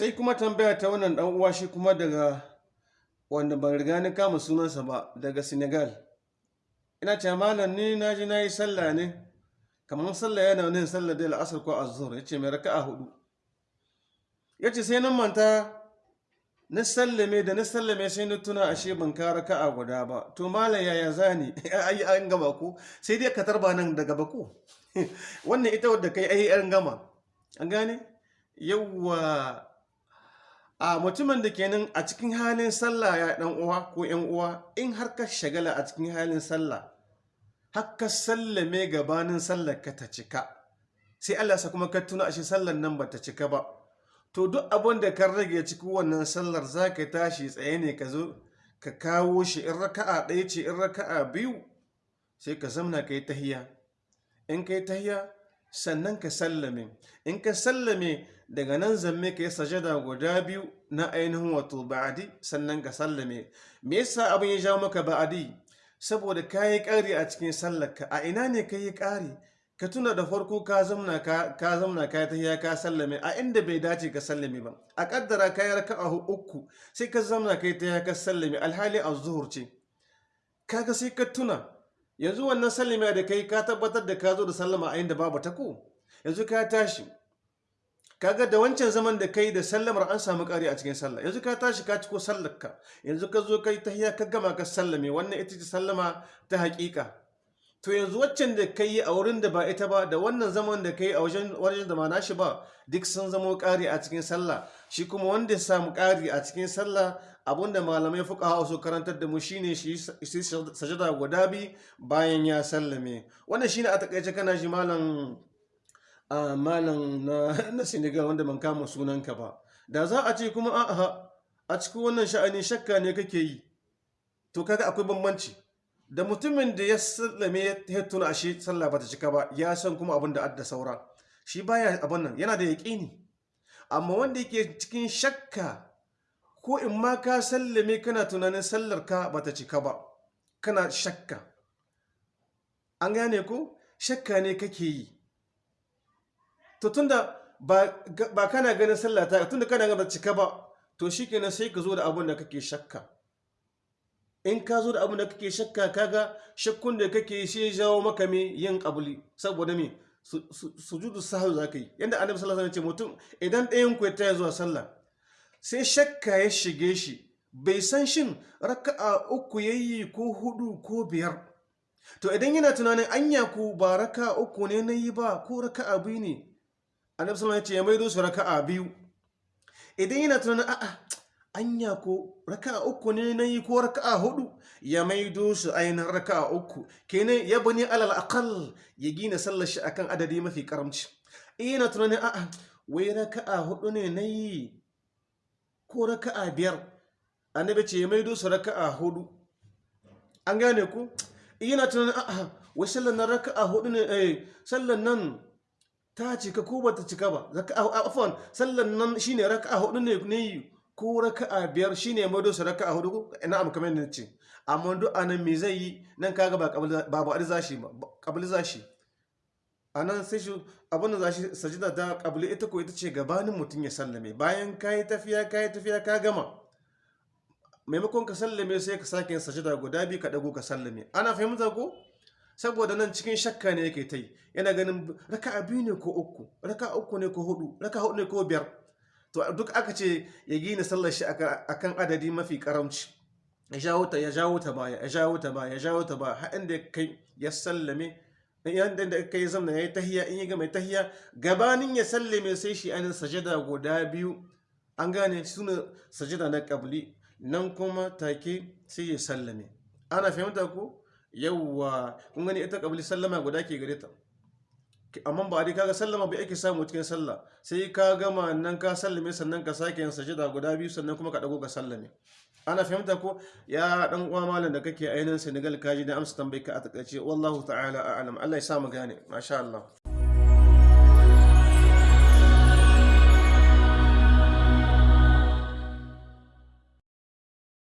sai kuma tambaya ta wannan dan uwa shi kuma daga wanda ban riga ni kama sunansa ba daga senegal. Ina ce malam ni na ji na yi sallah ne kamar sallah yana wani sallah da al'asar ko azhur ya ce mai raka'a huɗu ya ce sai nan manta na sallame da na sallame sai na tuna ashe ban ka raka'a guda ba. To malam yaya zani ai an gama ko? Sai dai ka tarba nan daga bako wannan ita wadda kai ai an gama. An gane? Yawwa a mutumin da kenan a cikin halin sallah ya dan uwa ko yan uwa in har ka shagala a cikin halin sallah har ka sallame gabanin sallar ka ta cika sai Allah sa kuma ka tuna ashe sallar nan ba ta cika ba. To duk abin da ka rage cikin wannan sallar za ka tashi tsaye ne ka zo ka kawo shi in raka'a ɗaya ce in raka'a biyu sai ka zamna ka yi tahiya. In ka yi tahiya sannan ka sallame. In ka sallame daga nan zamme ka yi sajada guda biyu na ainihin wato ba'adi sannan ka sallame. Me yasa abin ya jawo maka ba'adi? Saboda ka yi ƙari a cikin sallarka. A ina ne ka yi ƙari? Ka tuna da farko ka zamna ka ka ka tahiya ka sallame. A inda bai dace ka sallame ba. A kaddara ka yi raka'a uku sai ka zamna ka yi tahiya ka sallame. Alhali a zuhur ce. Kaga sai ka tuna yanzu wannan sallama da kai ka tabbatar da ka zo da sallama a inda babu ta ko? Yanzu ka tashi. Kaga da wancan zaman da kai da sallamar an samu ƙari a cikin sallah. Yanzu ka tashi ka ciko sallarka. Yanzu ka zo kai tahiya ka gama ka sallame. Wannan ita ce sallama ta haƙiƙa. To yanzu waccan da kai a wurin da ba ita ba da wannan zaman da kai a wajen da ma nashi ba duk sun zamo ƙari a cikin sallah. Shi kuma wanda ya samu ƙari a cikin sallah abin da malamai fuqaha su karantar da mu shine shi sajada guda bi bayan ya sallame. Wannan shine a taƙaice kana shi malam malam na Senegal wanda ban kama sunanka ba. Da za a ce kuma a cikin wannan sha'ani shakka ne kake yi. To kaga akwai bambanci. Da mutumin da ya sallame ya tuna ashe sallah bata cika ba ya san kuma abin da adda saura. Shi baya abin nan yana da yaƙini. Amma wanda yake cikin shakka ko in ma ka sallame kana tunanin sallar ka bata cika ba kana shakka. An gane ko? Shakka ne kake yi. To ba, ba kana ganin sallah ta tunda kana ganin cika ba to shikenan sai ka zo da abin da kake shakka. In ka zo da abin da kake shakka kaga shakkun da kake shi jawo maka me? Yin kabuli. Saboda me? Sujudu za ka yi. Yadda annabi sallallahu alaihi wasallam ce mutum idan ɗayan ku ya taya zuwa sallah sai shakka ya shige shi. Bai san shin raka'a uku yayi ko huɗu ko biyar. To idan yana tunanin anya ku ba raka'a uku ne na yi ba ko raka'a biyu ne annabi sallallahu alaihi wasallam ya ce ya maido su raka'a biyu. Idan yana tunanin a'a anya ko raka'a uku ne na yi ko raka'a huɗu ya maido su ainihin raka'a uku. Kenan ya bani alal aqal ya gina sallar shi akan adadi mafi karamci. Ina tunanin a'a wai raka'a huɗu ne na yi ko raka'a biyar? Annabi ce ya maido su raka'a huɗu an gane ku? Ina tunanin a'a wai sallar nan raka'a huɗu ne eh sallar nan ta cika ko bata cika ba? Raka'a afwan sallar nan shine raka'a huɗu ne ne ko raka'a biyar shine mado su raka'a huɗu ina am kamar ne ce amma duk a nan me zai yi? Nan kaga ba babu arzashi ba kabli zashi a nan sai shi abin da zashi sajida da kabli ita ko ita ce gabanin mutum ya sallame. Bayan kayi tafiya kayi tafiya ka gama. Maimakon ka sallame sai ka sake yin sajida guda biyu ka dago ka sallame. Ana fahimta ko? Saboda nan cikin shakka ne yake ta yi. Yana ganin raka'a biyu ne ko uku raka'a uku ne ko huɗu raka'a huɗu ne ko biyar. To duk aka ce ya gina sallar shi akan adadi mafi karamci. Ya jawo ta ya jawo ta baya ya jawo ta baya ya jawo ta baya. Har inda kai ya sallame yanda da kai zamna yayi tahiya in ya ga mai tahiya gabanin ya sallame sai shi anin sajada guda biyu. An gane suna sajada na qabli nan kuma take sai ya sallame. Ana fahimta ko? Yawwa kun gani ita qabli sallama guda ke gare ta. Amma ba dai kaga sallama bai ake samu cikin sallah. Sai ka gama nan ka sallame sannan ka sake yin sajida guda biyu sannan kuma ka dago ka sallame. Ana fahimta ko? Ya dan uwa malam da kake ainihin Senegal kaji da amsa tambayi ka a taƙaice. Wallahu ta'ala a'lam. Allah ya sa mu gane. Masha Allah.